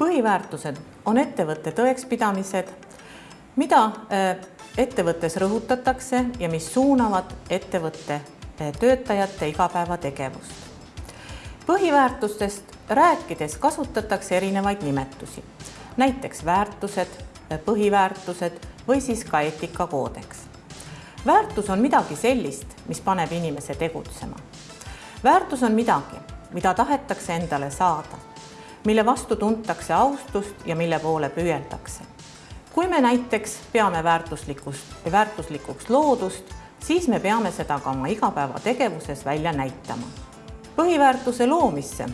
põhiväärtused on ettevõtte tõekspidamised, mida äh, ettevõttes rõhutatakse ja mis suunavad ettevõtte äh, töötajate igapäevategevust. põhiväärtustest rääkides kasutatakse erinevaid nimetusi, näiteks väärtused, äh, põhiväärtused või siis ka eetikakoodeks. väärtus on midagi sellist, mis paneb inimese tegutsema. väärtus on midagi, mida tahetakse endale saada, mille vastu tuntakse austust ja mille poole püüeldakse. kui me näiteks peame väärtuslikust, väärtuslikuks loodust, siis me peame seda ka oma igapäevategevuses välja näitama. põhiväärtuse loomisse,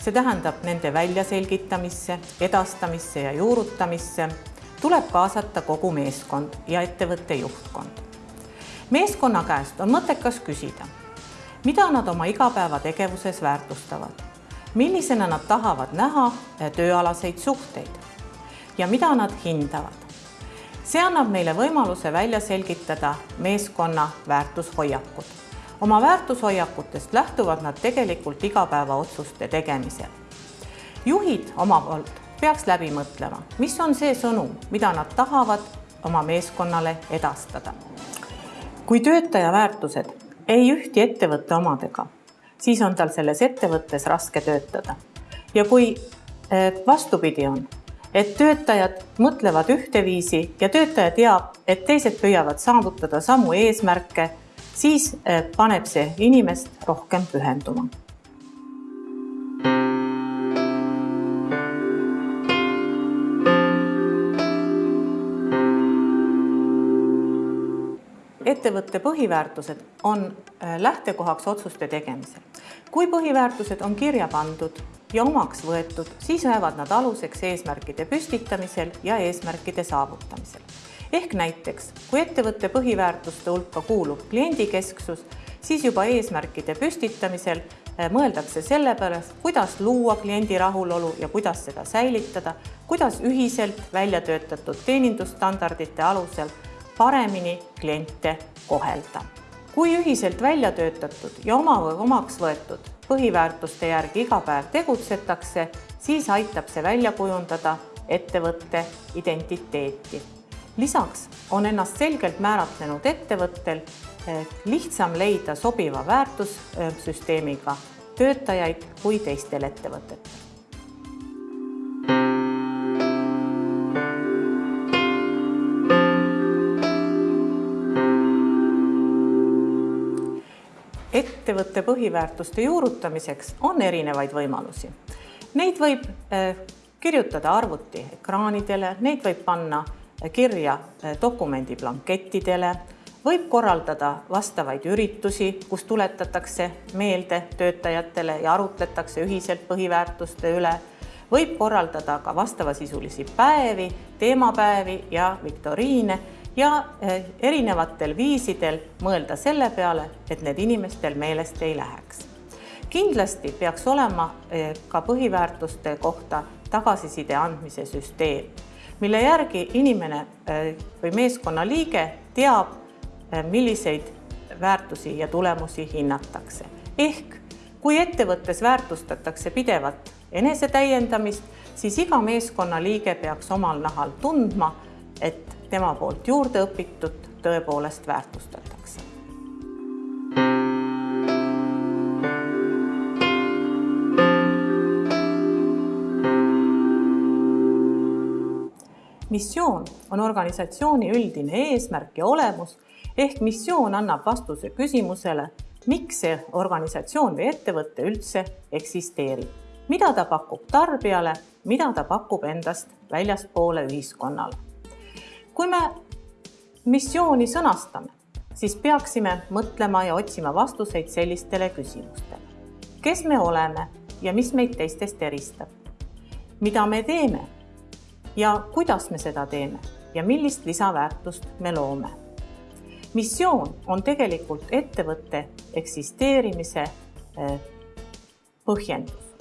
see tähendab nende väljaselgitamisse, edastamisse ja juurutamisse, tuleb kaasata kogu meeskond ja ettevõtte juhtkond. meeskonna käest on mõttekas küsida mida nad oma igapäevategevuses väärtustavad, millisena nad tahavad näha eh, tööalaseid suhteid ja mida nad hindavad. see annab neile võimaluse välja selgitada meeskonna väärtushoiakud. oma väärtushoiakutest lähtuvad nad tegelikult igapäevaotsuste tegemisel. juhid oma poolt peaks läbi mõtlema, mis on see sõnum, mida nad tahavad oma meeskonnale edastada. kui töötaja väärtused ei ühti ettevõtte omadega, siis on tal selles ettevõttes raske töötada. ja kui eh, vastupidi on, et töötajad mõtlevad ühteviisi ja töötaja teab, et teised püüavad saavutada samu eesmärke, siis eh, paneb see inimest rohkem pühenduma ettevõtte põhiväärtused on äh, lähtekohaks otsuste tegemisel. kui põhiväärtused on kirja pandud ja omaks võetud, siis jäävad nad aluseks eesmärkide püstitamisel ja eesmärkide saavutamisel. ehk näiteks, kui ettevõtte põhiväärtuste hulka kuulub kliendikesksus, siis juba eesmärkide püstitamisel äh, mõeldakse selle pärast, kuidas luua kliendi rahulolu ja kuidas seda säilitada, kuidas ühiselt välja töötatud teenindusstandardite alusel paremini kliente kohelda. kui ühiselt välja töötatud ja oma omaks võetud põhiväärtuste järgi iga päev tegutsetakse, siis aitab see välja kujundada ettevõtte identiteeti. lisaks on ennast selgelt määratlenud ettevõttel lihtsam leida sobiva väärtussüsteemiga töötajaid kui teistel ettevõtetel. Ettevõtte põhiväärtuste juurutamiseks on erinevaid võimalusi. Neid võib eh, kirjutada arvuti ekraanidele, neid võib panna eh, kirja eh, dokumendi blankettidele, võib korraldada vastavaid üritusi, kus tuletatakse meelde töötajatele ja arutletakse ühiselt põhiväärtuste üle, võib korraldada ka vastavasisulisi päevi, teemapäevi ja viktoriine ja eh, erinevatel viisidel mõelda selle peale, et need inimestel meelest ei läheks. kindlasti peaks olema eh, ka põhiväärtuste kohta tagasiside andmise süsteem, mille järgi inimene eh, või meeskonnaliige teab, milliseid väärtusi ja tulemusi hinnatakse. ehk kui ettevõttes väärtustatakse pidevat enesetäiendamist, siis iga meeskonnaliige peaks omal nahal tundma, et tema poolt juurde õpitut tõepoolest väärtustatakse. missioon on organisatsiooni üldine eesmärk ja olemus ehk missioon annab vastuse küsimusele, miks see organisatsioon või ettevõte üldse eksisteerib, mida ta pakub tarbijale, mida ta pakub endast väljaspoole ühiskonnale kui me missiooni sõnastame, siis peaksime mõtlema ja otsima vastuseid sellistele küsimustele. kes me oleme ja mis meid teistest eristab? mida me teeme ja kuidas me seda teeme ja millist lisaväärtust me loome? missioon on tegelikult ettevõtte eksisteerimise eh, põhjendus.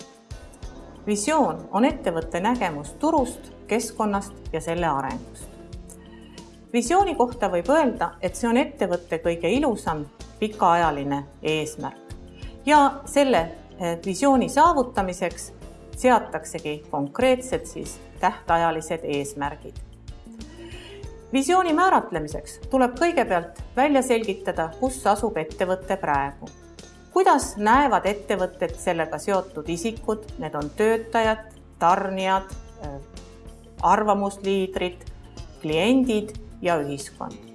visioon on ettevõtte nägemus turust, keskkonnast ja selle arengust visiooni kohta võib öelda, et see on ettevõtte kõige ilusam pikaajaline eesmärk ja selle eh, visiooni saavutamiseks seataksegi konkreetsed siis tähtajalised eesmärgid. visiooni määratlemiseks tuleb kõigepealt välja selgitada, kus asub ettevõte praegu. kuidas näevad ettevõtted sellega seotud isikud, need on töötajad, tarnijad, arvamusliidrid, kliendid ja ühiskond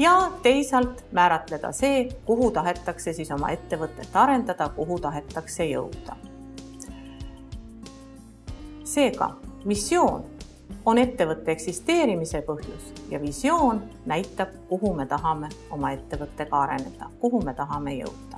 ja teisalt määratleda see, kuhu tahetakse siis oma ettevõtet arendada, kuhu tahetakse jõuda. seega missioon on ettevõtte eksisteerimise põhjus ja visioon näitab, kuhu me tahame oma ettevõttega areneda, kuhu me tahame jõuda